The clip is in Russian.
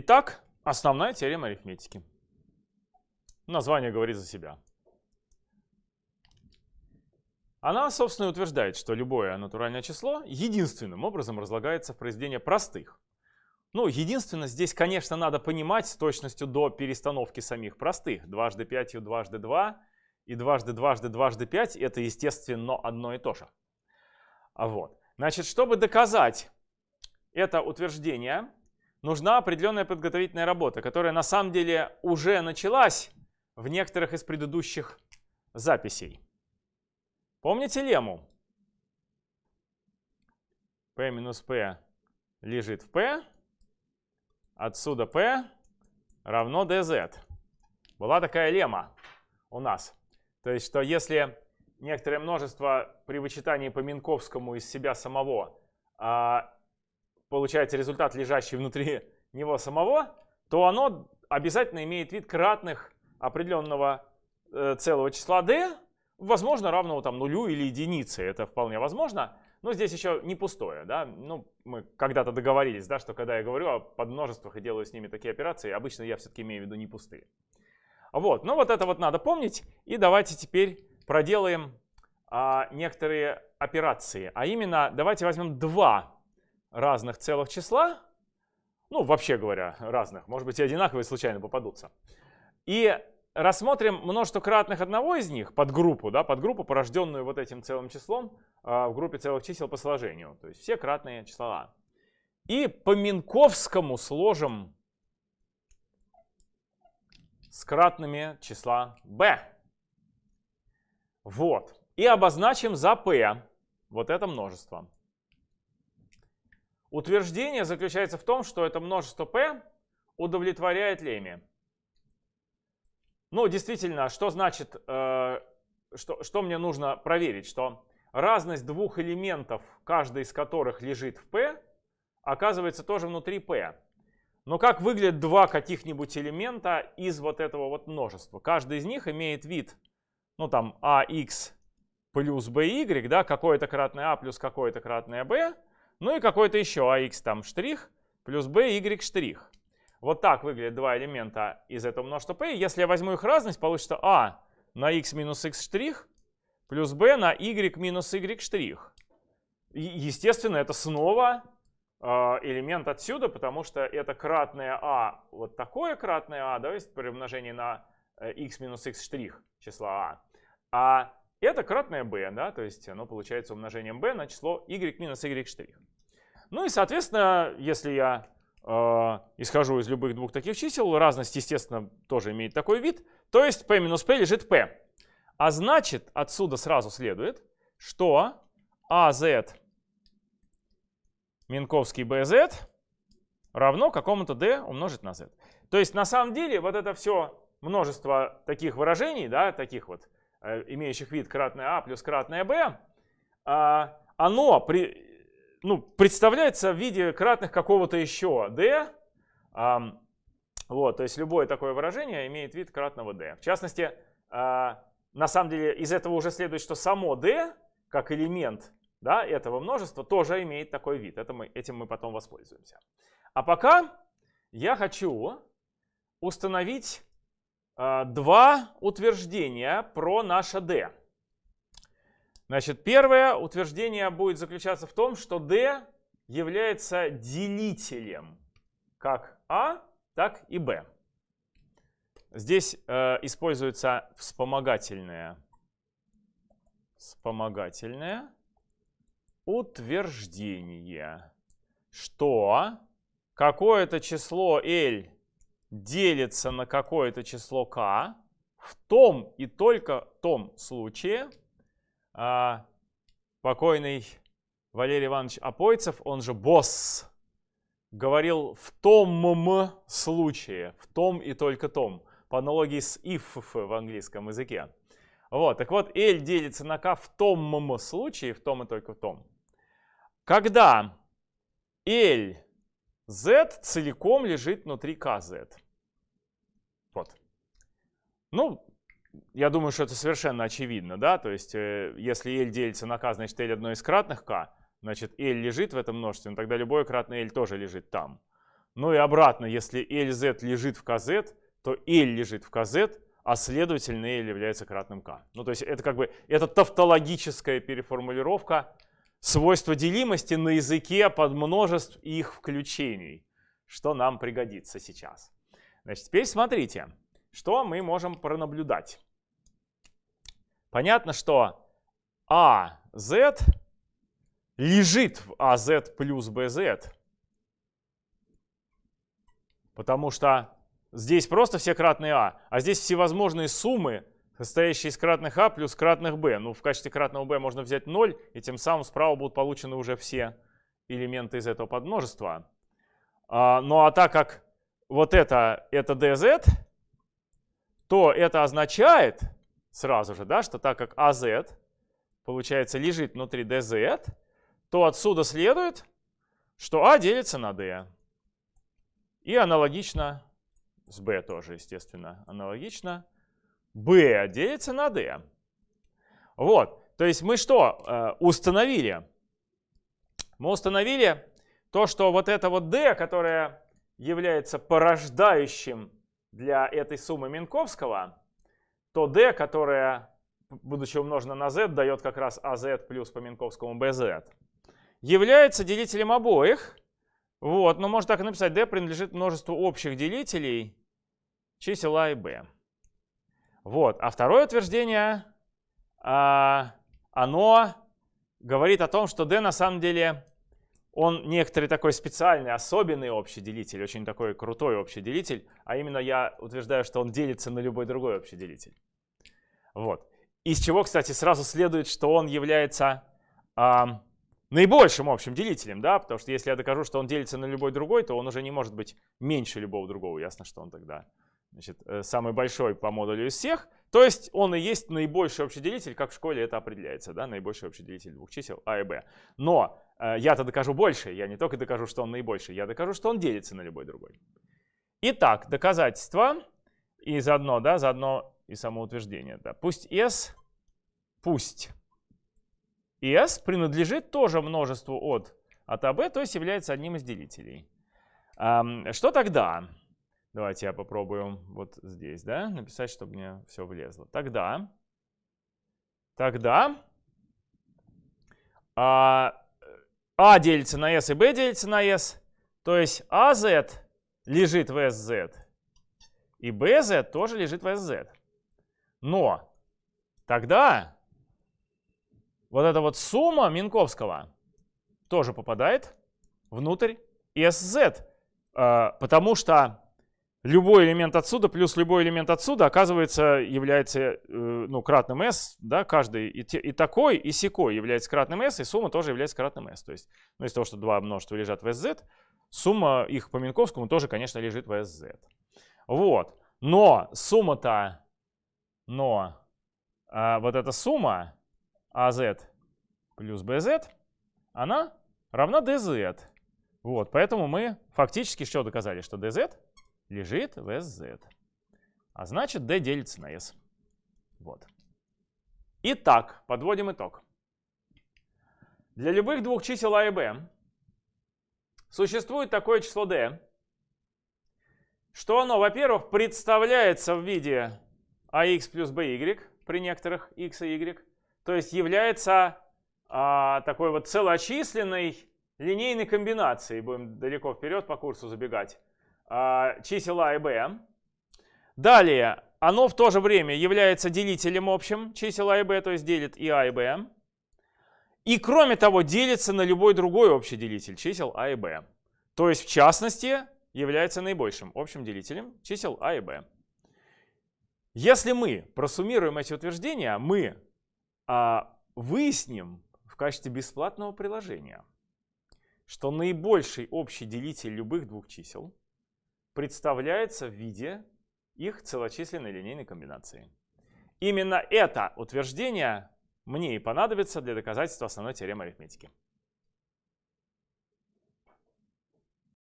Итак, основная теорема арифметики. Название говорит за себя. Она, собственно, утверждает, что любое натуральное число единственным образом разлагается в произведение простых. Ну, единственное, здесь, конечно, надо понимать с точностью до перестановки самих простых. Дважды пятью, дважды два и дважды, дважды, дважды пять – это, естественно, одно и то же. А вот. Значит, чтобы доказать это утверждение, нужна определенная подготовительная работа, которая на самом деле уже началась в некоторых из предыдущих записей. Помните лему? P минус P лежит в P. Отсюда P равно dz. Была такая лема у нас. То есть, что если некоторое множество при вычитании по Минковскому из себя самого а, получается результат, лежащий внутри него самого, то оно обязательно имеет вид кратных определенного э, целого числа d, возможно, равного там нулю или единице. Это вполне возможно. Но здесь еще не пустое. Да? Ну, мы когда-то договорились, да, что когда я говорю о подмножествах и делаю с ними такие операции, обычно я все-таки имею в виду не пустые. Вот, ну вот это вот надо помнить. И давайте теперь проделаем а, некоторые операции. А именно, давайте возьмем два разных целых числа. Ну, вообще говоря, разных. Может быть, и одинаковые случайно попадутся. И рассмотрим множество кратных одного из них, подгруппу, да, подгруппу, порожденную вот этим целым числом э, в группе целых чисел по сложению. То есть все кратные числа. И по Минковскому сложим с кратными числа b. Вот. И обозначим за p вот это множество. Утверждение заключается в том, что это множество p удовлетворяет леме. Ну, действительно, что значит, э, что, что мне нужно проверить? Что разность двух элементов, каждый из которых лежит в P, оказывается тоже внутри P. Но как выглядят два каких-нибудь элемента из вот этого вот множества? Каждый из них имеет вид, ну там, ax плюс by, да, какое-то кратное a плюс какое-то кратное b, ну и какой-то еще ax там штрих плюс by штрих. Вот так выглядят два элемента из этого множества p. Если я возьму их разность, получится a на x минус x штрих плюс b на y минус y штрих. естественно, это снова э, элемент отсюда, потому что это кратное а, вот такое кратное а, да, есть при умножении на x э, минус x штрих числа а. А это кратное b, да, то есть оно получается умножением b на число y минус y штрих. Ну и, соответственно, если я э, исхожу из любых двух таких чисел, разность, естественно, тоже имеет такой вид, то есть p минус p лежит p. А значит, отсюда сразу следует, что az Минковский bz равно какому-то d умножить на z. То есть на самом деле вот это все множество таких выражений, да, таких вот, э, имеющих вид кратное а плюс кратное b, э, оно при, ну, представляется в виде кратных какого-то еще d. Um, вот, то есть любое такое выражение имеет вид кратного d. В частности, uh, на самом деле из этого уже следует, что само d, как элемент да, этого множества, тоже имеет такой вид. Это мы, этим мы потом воспользуемся. А пока я хочу установить uh, два утверждения про наше d. Значит, первое утверждение будет заключаться в том, что d является делителем как a, так и b. Здесь э, используется вспомогательное, вспомогательное утверждение, что какое-то число L делится на какое-то число k в том и только том случае, а, покойный Валерий Иванович Апойцев, он же босс, говорил в том случае, в том и только том, по аналогии с if в английском языке. Вот, так вот, L делится на K в том случае, в том и только в том. Когда L z целиком лежит внутри KZ. Вот. Ну, я думаю, что это совершенно очевидно, да, то есть э, если L делится на k, значит L одно из кратных k, значит L лежит в этом множестве, тогда любое кратное L тоже лежит там. Ну и обратно, если LZ лежит в KZ, то L лежит в KZ, а следовательно L является кратным K. Ну то есть это как бы это тавтологическая переформулировка свойства делимости на языке подмножеств и их включений, что нам пригодится сейчас. Значит, теперь смотрите, что мы можем пронаблюдать. Понятно, что AZ лежит в AZ плюс BZ. Потому что здесь просто все кратные А, а здесь всевозможные суммы, состоящие из кратных А плюс кратных Б. Ну, в качестве кратного Б можно взять 0, и тем самым справа будут получены уже все элементы из этого подмножества. А, ну а так как вот это, это dz, то это означает сразу же, да, что так как az, получается, лежит внутри dz, то отсюда следует, что а делится на d. И аналогично с b тоже, естественно, аналогично. b делится на d. Вот, то есть мы что э, установили? Мы установили то, что вот это вот d, которое является порождающим для этой суммы Минковского, то d, которая, будучи умножена на z, дает как раз az плюс по Минковскому bz, является делителем обоих. Вот, но можно так и написать, d принадлежит множеству общих делителей чисел a и b. Вот, а второе утверждение, а, оно говорит о том, что d на самом деле он некоторый такой специальный, особенный общий делитель, очень такой крутой общий делитель, а именно я утверждаю, что он делится на любой другой общий делитель. Вот. Из чего, кстати, сразу следует, что он является э, наибольшим общим делителем, да, потому что если я докажу, что он делится на любой другой, то он уже не может быть меньше любого другого. Ясно, что он тогда значит, э, самый большой по модулю из всех. То есть он и есть наибольший общий делитель, как в школе это определяется, да, наибольший общий делитель двух чисел а и b. Но э, я-то докажу больше, я не только докажу, что он наибольший, я докажу, что он делится на любой другой. Итак, доказательство и заодно, да, заодно и самоутверждение. Да. Пусть S, пусть S принадлежит тоже множеству от, от АБ, то есть является одним из делителей. Что тогда? Давайте я попробую вот здесь, да, написать, чтобы мне все влезло. Тогда, тогда а, а делится на S и B делится на S, то есть AZ лежит в SZ, и BZ тоже лежит в SZ. Но тогда вот эта вот сумма Минковского тоже попадает внутрь SZ, а, потому что любой элемент отсюда плюс любой элемент отсюда, оказывается, является э, ну, кратным s, да, каждый и, те, и такой, и секой является кратным s, и сумма тоже является кратным s. То есть, ну, из того, что два множества лежат в sz, сумма их по Минковскому тоже, конечно, лежит в sz. Вот. Но сумма-то, но а, вот эта сумма az плюс bz, она равна dz. Вот, поэтому мы фактически что доказали? Что dz лежит в SZ. А значит, D делится на S. Вот. Итак, подводим итог. Для любых двух чисел А и Б существует такое число D, что оно, во-первых, представляется в виде AX плюс BY при некоторых X и Y, то есть является а, такой вот целочисленной линейной комбинацией, будем далеко вперед по курсу забегать, чисел А и Б. Далее, оно в то же время является делителем общим чисел А и Б, то есть делит и А и Б. И кроме того, делится на любой другой общий делитель чисел А и Б. То есть, в частности, является наибольшим общим делителем чисел А и Б. Если мы просуммируем эти утверждения, мы а, выясним в качестве бесплатного приложения, что наибольший общий делитель любых двух чисел представляется в виде их целочисленной линейной комбинации. Именно это утверждение мне и понадобится для доказательства основной теоремы арифметики.